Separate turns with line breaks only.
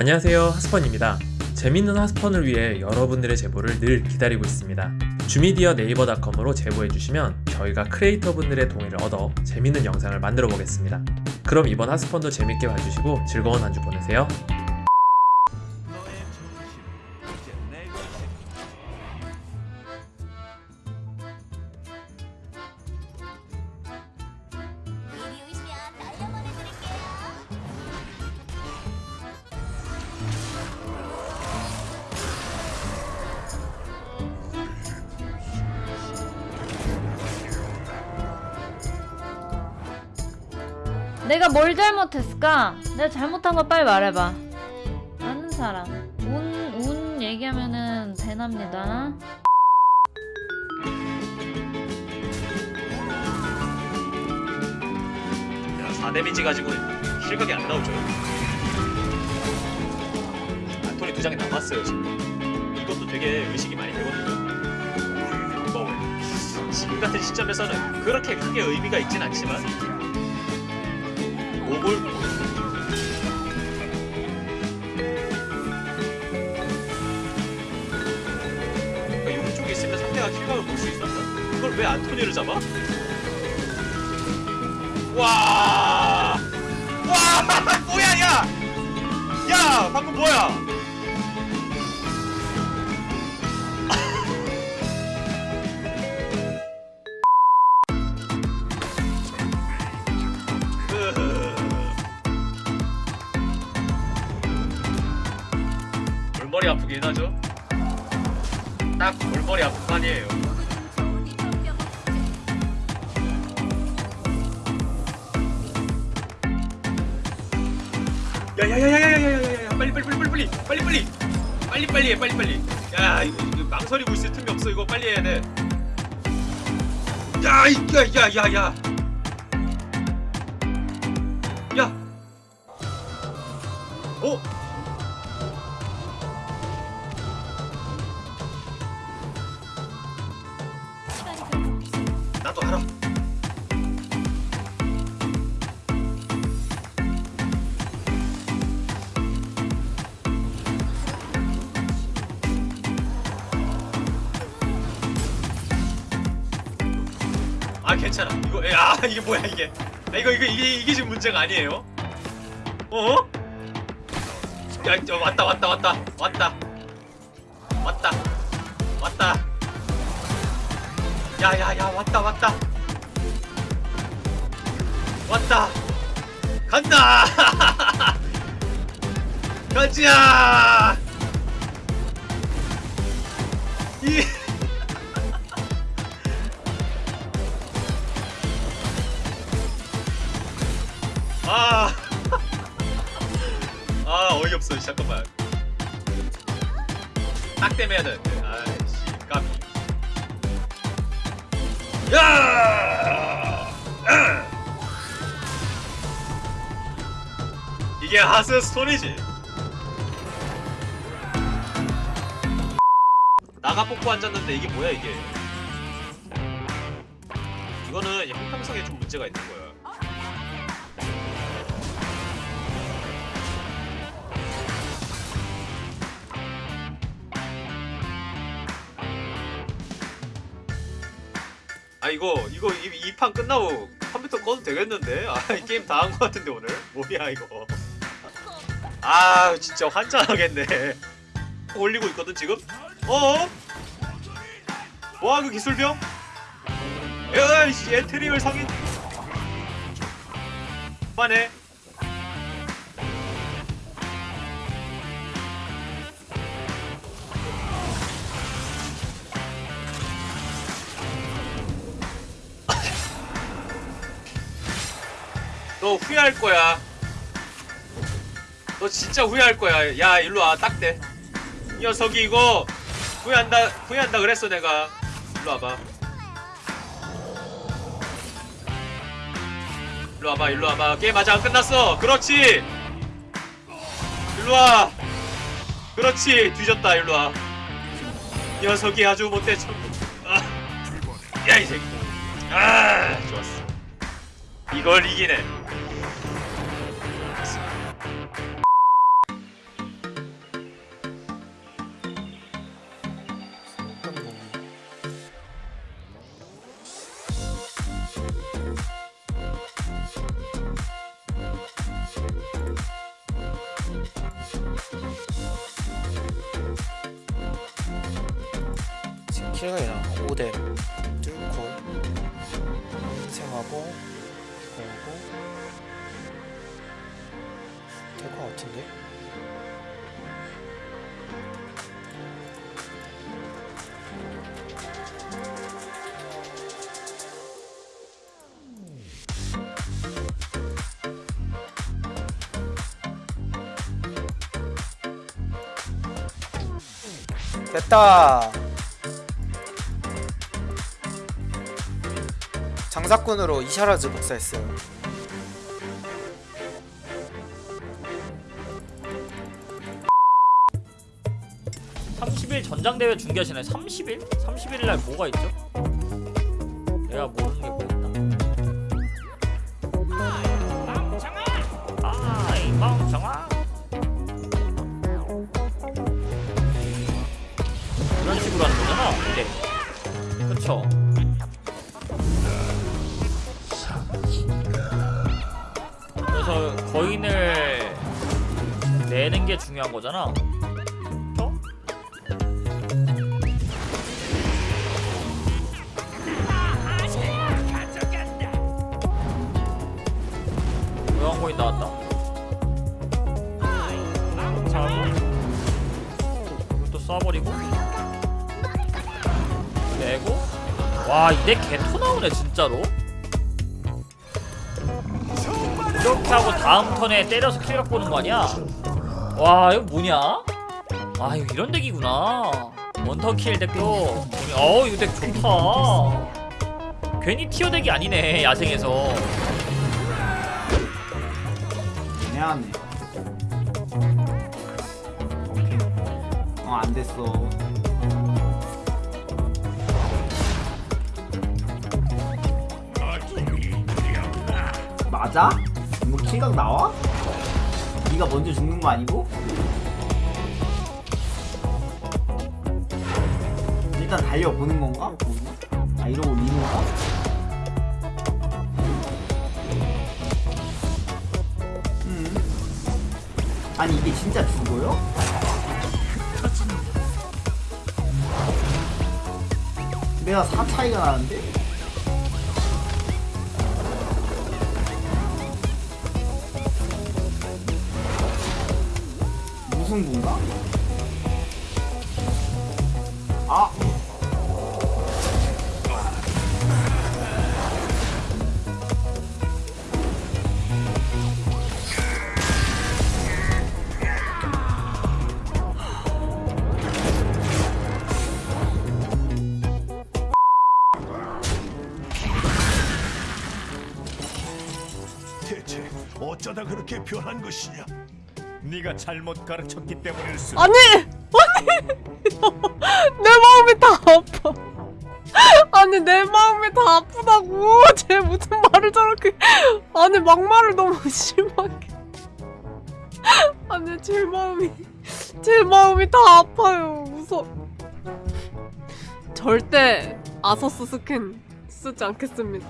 안녕하세요 하스펀입니다. 재밌는 하스펀을 위해 여러분들의 제보를 늘 기다리고 있습니다. 주미디어 네이버닷컴으로 제보해주시면 저희가 크리에이터 분들의 동의를 얻어 재밌는 영상을 만들어 보겠습니다. 그럼 이번 하스펀도 재밌게 봐주시고 즐거운 한 주 보내세요
내가 뭘 잘못했을까? 내가 잘못한 거 빨리 말해봐. 아는 사람. 운, 운 얘기하면은 대납니다.
야, 4데미지 가지고 실각이 안 나오죠. 안토니 두 장이 남았어요, 지금. 이것도 되게 의식이 많이 되거든요. 뭐, 지금 같은 시점에서는 그렇게 크게 의미가 있진 않지만, 목을 그러니까 용 쪽에 있으면 상대가 킬각을 볼 수 있었다. 그걸 왜 안토니를 잡아? 와! 와! 뭐야, 야! 야! 방금 뭐야? 아프긴 하죠? 딱 골머리 아픈 판이에요. 야야야야야야야야야 빨리 빨리 빨리 빨리 빨리 빨리 빨리 빨리 해 빨리 빨리 야 이거, 이거 망설이고 있을 틈이 없어 이거 빨리 해야 돼. 야야야야야 야. 괜찮아. 이거 야 이게 뭐야 이게? 야, 이거 이거 이게 이게 지금 문제가 아니에요? 어? 야 저, 왔다 왔다 왔다 왔다 왔다 왔다. 야야야 왔다 왔다 왔다 간다 가자 이 야! 아! 이게 하스스톤이지. 나가 뽑고 앉았는데 이게 뭐야 이게? 이거는 형평성에 좀 문제가 있는 거야. 아 이거 이거 이 판 끝나고 컴퓨터 꺼도 되겠는데? 아 이 게임 다한거 같은데 오늘? 뭐야 이거? 아 진짜 환장하겠네. 올리고 있거든 지금? 어? 뭐야 그 기술병? 야이씨 에테리얼 상인. 빠네. 너 후회할 거야. 너 진짜 후회할 거야. 야, 일로 와. 딱 대. 이 녀석이 이거 후회한다, 후회한다 그랬어, 내가. 일로 와봐. 일로 와봐, 일로 와봐. 게임 아직 안 끝났어. 그렇지. 일로 와. 그렇지. 뒤졌다, 일로 와. 이 녀석이 아주 못돼 참. 아. 야, 이 새끼. 아, 좋았어. 이걸 이기네.
킬각이나 5대 뚫고 생하고 걸고 될 것 같은데? 됐다. 장사꾼으로 이샤라즈 복사했어요.
(30일) 전장대회 중계하시나요? (30일) (30일) 날 뭐가 있죠? 내가 모르는 게뭐 있나? 아이 멍청아! 이런 식으로 하는 거잖아. 네. 그쵸 내는 게 중요한 거잖아 그쵸? 모양거인 나왔다. 자고 쏴버리고 내고 와 이대 개토 나오네 진짜로. 이렇게 하고 다음 턴에 때려서 킬각 보는 거 아니야? 와 이거 뭐냐? 아 이거 이런 덱이구나. 원터킬 덱도 어 이거 덱 좋다. 괜히 티어 덱이 아니네 야생에서.
미안해. 어, 안 됐어. 맞아? 이거 킬각 나와? 네가 먼저 죽는 거 아니고? 일단 달려보는 건가? 아 이러고 리노가? 음. 아니 이게 진짜 죽어요? 내가 4 차이가 나는데? 분가? 아!
대체 어쩌다 그렇게 변한 것이냐? 네가 잘못 가르쳤기 때문일 수.
아니! 아니! 내 마음이 다 아파. 아니, 내 마음이 다 아프다고. 쟤 무슨 말을 저렇게. 아니, 막말을 너무 심하게. 아니, 제 마음이. 제 마음이 다 아파요. 무서 절대 아서스 스캔 쓰지 않겠습니다.